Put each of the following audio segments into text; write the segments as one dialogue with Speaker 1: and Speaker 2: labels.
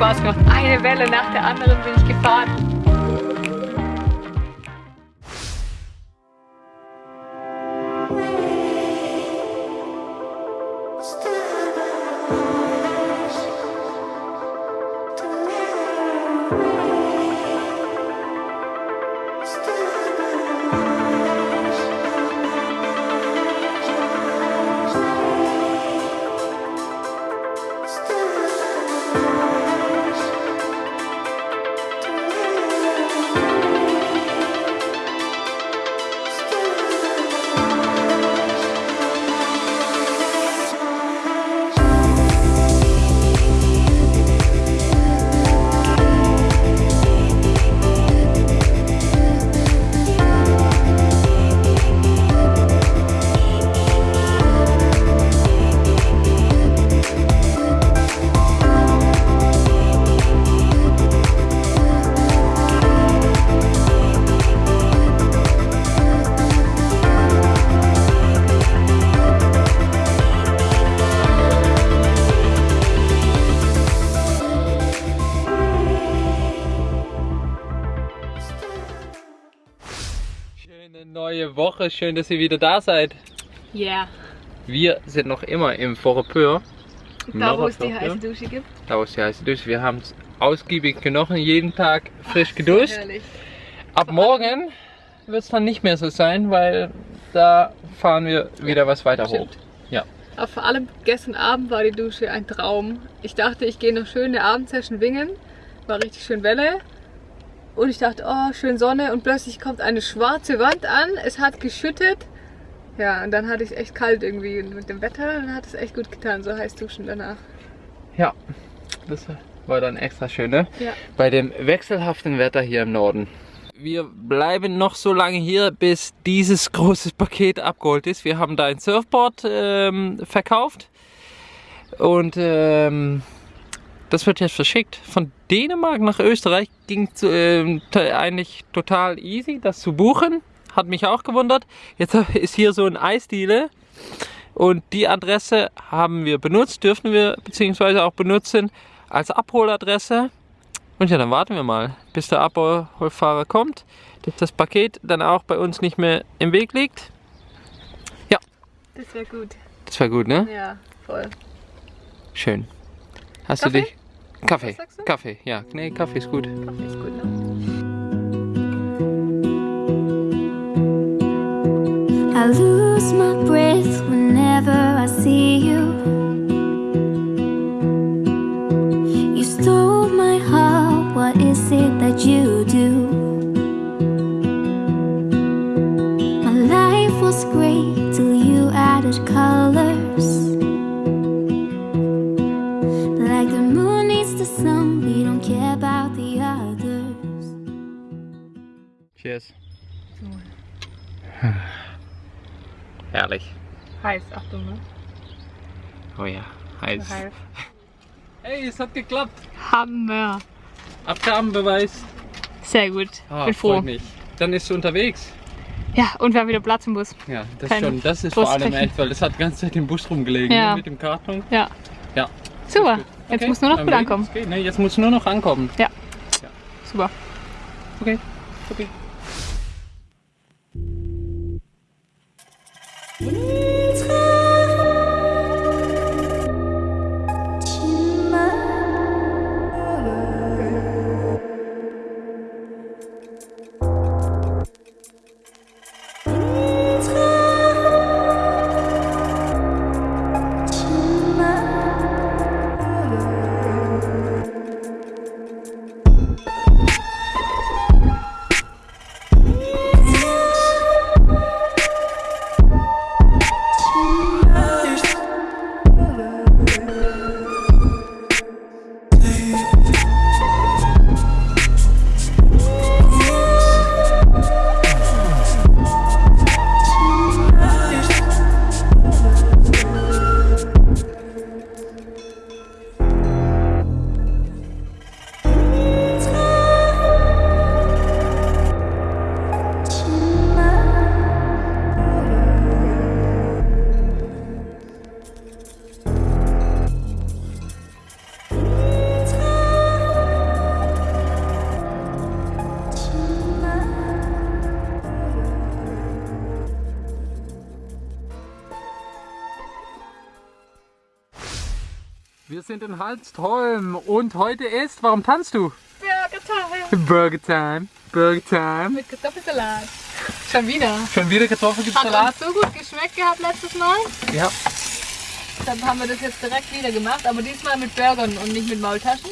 Speaker 1: Spaß gemacht. Eine Welle nach der anderen bin ich gefahren.
Speaker 2: Neue Woche, schön, dass ihr wieder da seid.
Speaker 1: Yeah.
Speaker 2: Wir sind noch immer im Forepeur.
Speaker 1: Da, wo es die heiße Dusche gibt.
Speaker 2: Da wo es die heiße Dusche. Wir haben es ausgiebig genochen, jeden Tag frisch geduscht.
Speaker 1: Herrlich.
Speaker 2: Ab morgen wird es dann nicht mehr so sein, weil da fahren wir wieder was weiter hoch.
Speaker 1: stimmt.
Speaker 2: Ja.
Speaker 1: Aber vor allem gestern Abend war die Dusche ein Traum. Ich dachte, ich gehe noch schön eine Abendsession wingen. War richtig schön Welle. Und ich dachte, oh, schön Sonne. Und plötzlich kommt eine schwarze Wand an. Es hat geschüttet. Ja, und dann hatte ich es echt kalt irgendwie. Und mit dem Wetter dann hat es echt gut getan, so heiß duschen danach.
Speaker 2: Ja, das war dann extra schön, ne?
Speaker 1: Ja.
Speaker 2: Bei dem wechselhaften Wetter hier im Norden. Wir bleiben noch so lange hier, bis dieses große Paket abgeholt ist. Wir haben da ein Surfboard ähm, verkauft und ähm, das wird jetzt verschickt. Von Dänemark nach Österreich ging es t- eigentlich total easy, das zu buchen. Hat mich auch gewundert. Jetzt ist hier so ein Eisdiele und die Adresse haben wir benutzt, dürfen wir beziehungsweise auch benutzen als Abholadresse. Und ja, dann warten wir mal, bis der Abholfahrer kommt, dass das Paket dann auch bei uns nicht mehr im Weg liegt.
Speaker 1: Das wäre gut.
Speaker 2: Das wäre gut, ne?
Speaker 1: Ja, voll.
Speaker 2: Schön. Hast
Speaker 1: Kaffee?
Speaker 2: du dich... Kaffee.
Speaker 1: Was sagst du?
Speaker 2: Kaffee, ja. Nee, Kaffee ist gut.
Speaker 1: Kaffee ist gut, ne?
Speaker 3: I lose my breath whenever I see you. You stole my heart, what is it that you do? My life was great till you added colors.
Speaker 1: Heiß, Achtung, ne?
Speaker 2: Oh ja, heiß.
Speaker 1: Heiß.
Speaker 2: Hey, es hat geklappt.
Speaker 1: Hammer.
Speaker 2: Abgabenbeweis.
Speaker 1: Sehr gut.
Speaker 2: Ah,
Speaker 1: Bin froh.
Speaker 2: freut mich. Dann ist du unterwegs.
Speaker 1: Ja, und wir haben wieder Platz im Bus.
Speaker 2: Ja, das,
Speaker 1: Keine
Speaker 2: schon, das ist vor allem echt, weil das hat die ganze Zeit im Bus rumgelegen
Speaker 1: Ja.
Speaker 2: ne, mit dem Karton.
Speaker 1: Ja.
Speaker 2: Ja.
Speaker 1: Super.
Speaker 2: Gut.
Speaker 1: Jetzt
Speaker 2: Okay,
Speaker 1: muss nur noch
Speaker 2: dann
Speaker 1: gut ankommen.
Speaker 2: es geht, ne, jetzt muss nur noch ankommen.
Speaker 1: Super.
Speaker 2: Okay, okay. Sind in Halstholm und heute ist, warum tanzt du?
Speaker 1: Burger Time.
Speaker 2: Burger Time, Burger Time.
Speaker 1: Mit Kartoffelsalat. Schon wieder.
Speaker 2: Schon wieder Kartoffelsalat?
Speaker 1: Hat so gut geschmeckt gehabt letztes Mal.
Speaker 2: Ja.
Speaker 1: Dann haben wir das jetzt direkt wieder gemacht, aber diesmal mit Burgern und nicht mit Maultaschen.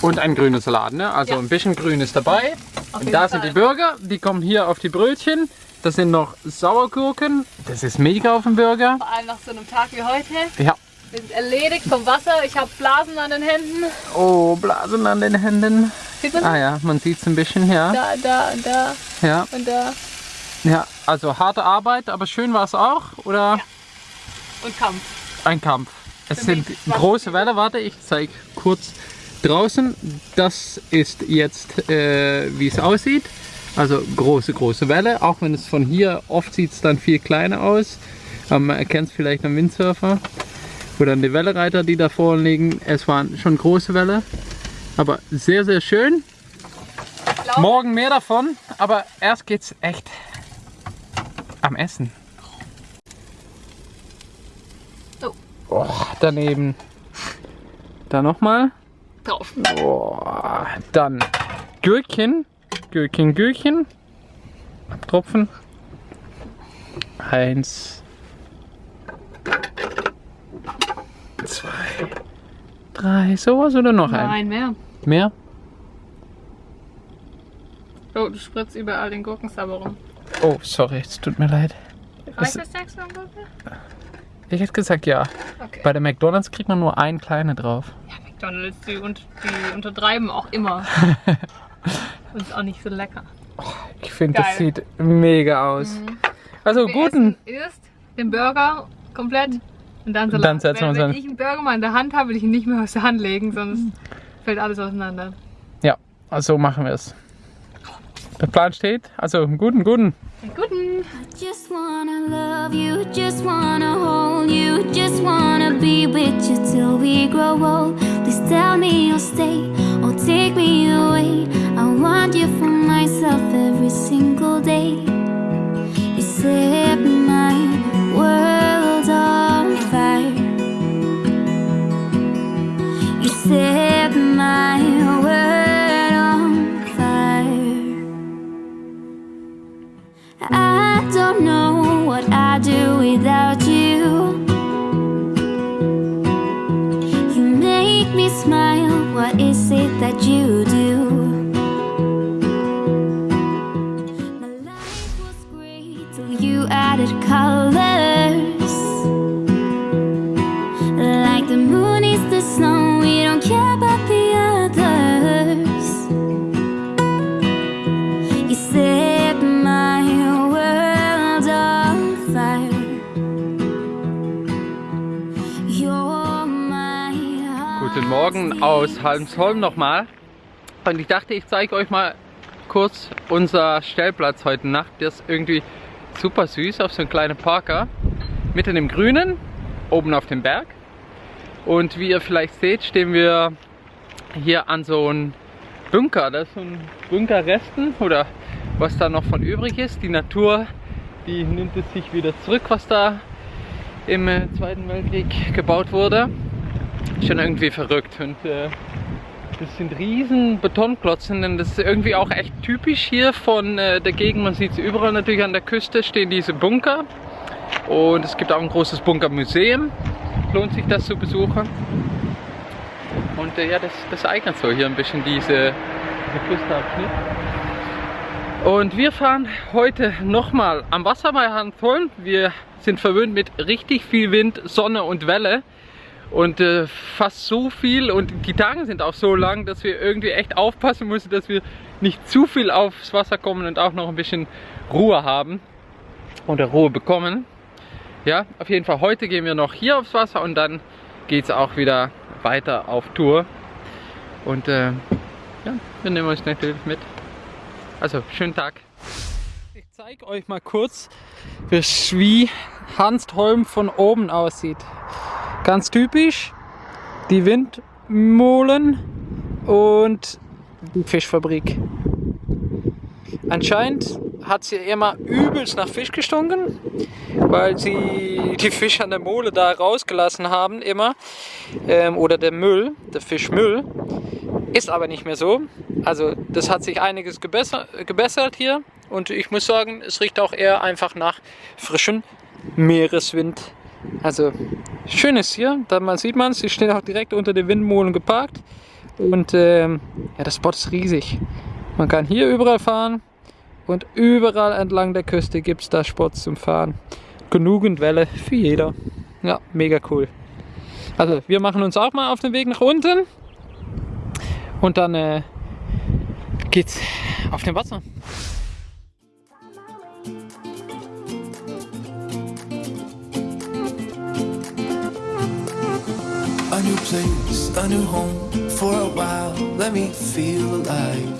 Speaker 2: Und ein grüner Salat, ne? Also
Speaker 1: Ja.
Speaker 2: ein bisschen grün ist dabei.
Speaker 1: Auf
Speaker 2: Und da sind die Burger, die kommen hier auf die Brötchen. Das sind noch Sauergurken. Das ist mega auf dem Burger.
Speaker 1: Vor allem nach so einem Tag wie heute.
Speaker 2: Ja.
Speaker 1: Wir sind erledigt vom Wasser. Ich habe Blasen an den Händen.
Speaker 2: Oh, Blasen an den Händen.
Speaker 1: Sieht man
Speaker 2: Ah ja, man sieht es ein bisschen, ja.
Speaker 1: Da, da und da
Speaker 2: Ja,
Speaker 1: und da.
Speaker 2: ja. Also harte Arbeit, aber schön war es auch. Oder
Speaker 1: Und Kampf.
Speaker 2: ein Kampf. Es
Speaker 1: Für
Speaker 2: sind große Welle. Warte, ich zeige kurz draußen. Das ist jetzt, äh, wie es aussieht. Also große, große Welle. Auch wenn es von hier oft sieht es dann viel kleiner aus. Aber man erkennt es vielleicht am Windsurfer. Oder die Wellereiter, die da vorne liegen. Es waren schon große Welle. Aber sehr, sehr schön. Morgen mehr davon. Aber erst geht's echt am Essen.
Speaker 1: Oh.
Speaker 2: Oh, daneben. Da nochmal.
Speaker 1: drauf.
Speaker 2: Dann Gürkchen, Gürkchen, Gürkchen. Tropfen. Eins. Zwei. Drei. Sowas oder noch ein?
Speaker 1: Nein, mehr.
Speaker 2: Mehr?
Speaker 1: Oh, du spritzt überall den Gurkensabber rum.
Speaker 2: Oh, sorry, es tut mir leid.
Speaker 1: Reicht das sechs an Gurke?
Speaker 2: Ich hätte gesagt ja.
Speaker 1: Okay.
Speaker 2: Bei der McDonalds kriegt man nur ein kleine drauf.
Speaker 1: Ja, McDonalds, die, und, die untertreiben auch immer. Und ist auch nicht so lecker.
Speaker 2: Ich finde, das sieht mega aus. Also
Speaker 1: Wir
Speaker 2: guten.
Speaker 1: erst den Burger komplett und dann Salat.
Speaker 2: Dann setzen wir
Speaker 1: wenn,
Speaker 2: uns
Speaker 1: wenn ich einen Burger mal in der Hand habe, will ich ihn nicht mehr aus der Hand legen, sonst fällt alles auseinander.
Speaker 2: Ja, also machen wir es. Der Plan steht. Also guten, guten.
Speaker 1: Den guten!
Speaker 3: Just wanna love you, just wanna hold you, just wanna be with you till we grow old. Please tell me you'll stay or take me away. I want you for myself every single day. You set my I don't know what I'd do without you. You make me smile. What is it that you do?
Speaker 2: Aus Halmsholm nochmal. Und ich dachte, ich zeige euch mal kurz unser Stellplatz heute Nacht. Der ist irgendwie super süß auf so einem kleinen Parker. Mitten im Grünen, oben auf dem Berg. Und wie ihr vielleicht seht, stehen wir hier an so einem Bunker. Das ist so ein Bunkerresten oder was da noch von übrig ist. Die Natur, die nimmt es sich wieder zurück, was da im Zweiten Weltkrieg gebaut wurde. Schon irgendwie verrückt und äh, das sind riesen Betonklotzen und das ist irgendwie auch echt typisch hier von äh, der Gegend. Man sieht es überall natürlich an der Küste stehen diese Bunker und es gibt auch ein großes Bunkermuseum. Lohnt sich das zu besuchen. Und äh, ja, das, das eignet so hier ein bisschen diese, diese Küstenabschnitt. Und wir fahren heute nochmal am Wasser bei Handholm. Wir sind verwöhnt mit richtig viel Wind, Sonne und Welle. Und äh, fast so viel und die Tage sind auch so lang, dass wir irgendwie echt aufpassen müssen, dass wir nicht zu viel aufs Wasser kommen und auch noch ein bisschen Ruhe haben oder Ruhe bekommen. Ja, auf jeden Fall heute gehen wir noch hier aufs Wasser und dann geht es auch wieder weiter auf Tour. Und äh, ja, wir nehmen euch natürlich mit. Also, schönen Tag. Ich zeige euch mal kurz, wie Hanstholm von oben aussieht. Ganz typisch die Windmühlen und die Fischfabrik. Anscheinend hat es hier immer übelst nach Fisch gestunken weil sie die Fische an der Mole da rausgelassen haben immer. Ähm, oder der Müll, der Fischmüll. Ist aber nicht mehr so. Also das hat sich einiges gebesser, gebessert hier. Und ich muss sagen, es riecht auch eher einfach nach frischem Meereswind. Also schön ist hier, da man sieht man es, sie stehen auch direkt unter den Windmolen geparkt. Und ähm, ja, das Spot ist riesig. Man kann hier überall fahren und überall entlang der Küste gibt es da Spots zum Fahren. Genügend Welle für jeder. Ja, mega cool. Also wir machen uns auch mal auf den Weg nach unten und dann äh, geht's auf dem Wasser.
Speaker 4: New place, a new home for a while. Let me feel alive.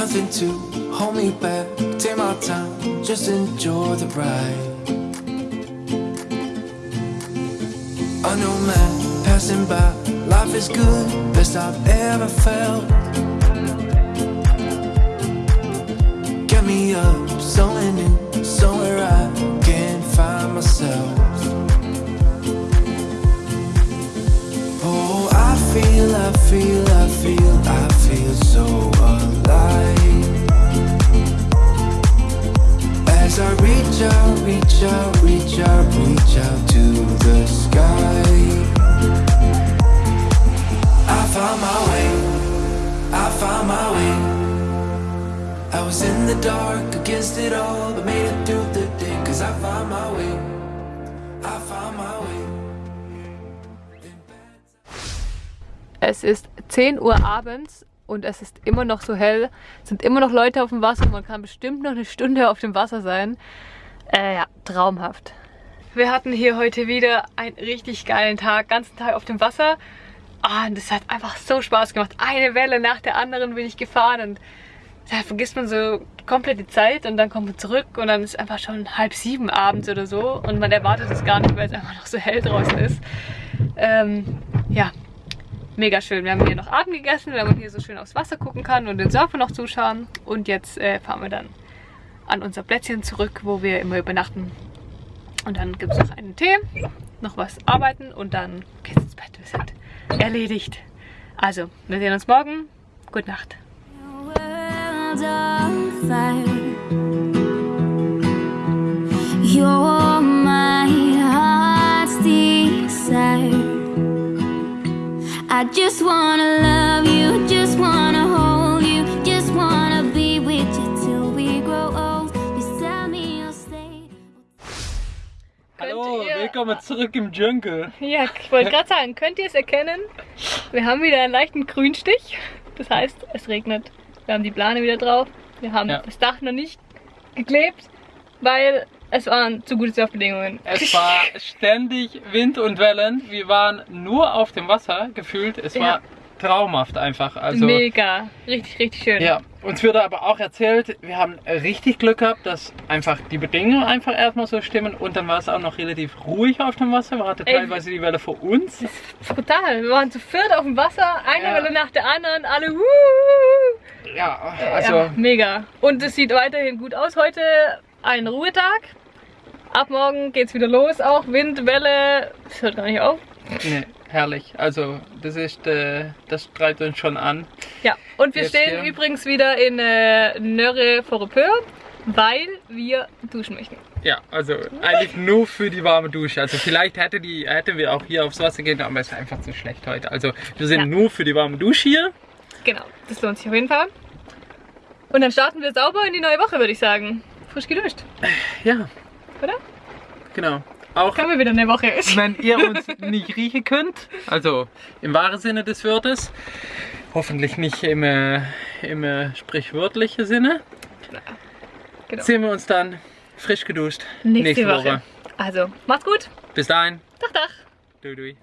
Speaker 4: Nothing to hold me back. Take my time, just enjoy the ride. A new man passing by. Life is good, best I've ever felt. Get me up, somewhere new, somewhere I can find myself. Feel, I feel, I feel, I feel so alive. As I reach out, reach out, reach out, reach out to the sky. I found my way, I found my way. I was in the dark against it all, but made it through the day. Cause I found my way,
Speaker 1: Es ist 10 Uhr abends und es ist immer noch so hell. Es sind immer noch Leute auf dem Wasser. Man kann bestimmt noch eine Stunde auf dem Wasser sein. Äh, ja, traumhaft. Wir hatten hier heute wieder einen richtig geilen Tag. Ganzen Tag auf dem Wasser. Ah, und das hat einfach so Spaß gemacht. Eine Welle nach der anderen bin ich gefahren und da vergisst man so komplett die Zeit und dann kommt man zurück und dann ist einfach schon halb sieben abends oder so und man erwartet es gar nicht, weil es einfach noch so hell draußen ist. Ähm, ja, mega schön. Wir haben hier noch Abend gegessen, weil man hier so schön aufs Wasser gucken kann und den Surfer noch zuschauen. Und jetzt äh, fahren wir dann an unser Plätzchen zurück, wo wir immer übernachten. Und dann gibt es noch einen Tee, noch was arbeiten und dann geht's ins Bett. Wir sind erledigt. Also, wir sehen uns morgen. Gute Nacht.
Speaker 3: world I just wanna love you, just wanna hold you, just wanna be with you till we grow old. Tell me you'll stay.
Speaker 2: Hallo, willkommen zurück im Dschungel.
Speaker 1: Ja, ich wollte gerade sagen, könnt ihr es erkennen? Wir haben wieder einen leichten Grünstich. Das heißt, es regnet. Wir haben die Plane wieder drauf. Wir haben
Speaker 2: Ja.
Speaker 1: das Dach noch nicht geklebt, weil es waren zu gute Surfbedingungen.
Speaker 2: Es war ständig Wind und Wellen. Wir waren nur auf dem Wasser gefühlt. Es
Speaker 1: Ja.
Speaker 2: war traumhaft einfach. Also
Speaker 1: Mega. Richtig, richtig schön.
Speaker 2: ja, uns wurde aber auch erzählt, wir haben richtig Glück gehabt, dass einfach die Bedingungen einfach erstmal so stimmen und dann war es auch noch relativ ruhig auf dem Wasser. Wir hatten
Speaker 1: Ey.
Speaker 2: teilweise die Welle vor uns.
Speaker 1: Brutal. Wir waren zu viert auf dem Wasser, eine
Speaker 2: Ja.
Speaker 1: Welle nach der anderen, alle wuhu.
Speaker 2: Ja, also
Speaker 1: ja, mega. Und es sieht weiterhin gut aus. Heute ein Ruhetag. Ab morgen geht's wieder los. Auch Wind, Welle. Das hört gar nicht auf.
Speaker 2: nee, herrlich. Also das ist, äh, das treibt uns schon an.
Speaker 1: Ja, und wir
Speaker 2: Jetzt
Speaker 1: stehen
Speaker 2: hier.
Speaker 1: übrigens wieder in äh, Nörre Vorepeur, weil wir duschen möchten.
Speaker 2: Ja, also eigentlich nur für die warme Dusche. Also vielleicht hätte die, hätten wir auch hier aufs Wasser gehen, aber es ist einfach zu schlecht heute. Also wir sind
Speaker 1: Ja.
Speaker 2: nur für die warme Dusche hier.
Speaker 1: Genau, das lohnt sich auf jeden Fall. Und dann starten wir sauber in die neue Woche, würde ich sagen. Frisch geduscht,
Speaker 2: Ja,
Speaker 1: oder?
Speaker 2: genau. Auch
Speaker 1: Können wir wieder eine Woche.
Speaker 2: wenn ihr uns nicht riechen könnt, also im wahren Sinne des Wortes, hoffentlich nicht im, äh, im äh, sprichwörtlichen Sinne,
Speaker 1: Genau.
Speaker 2: sehen wir uns dann frisch geduscht
Speaker 1: Nächste, Woche. Also, macht's gut.
Speaker 2: Bis dahin.
Speaker 1: Dach, dach.
Speaker 2: Dui, dui.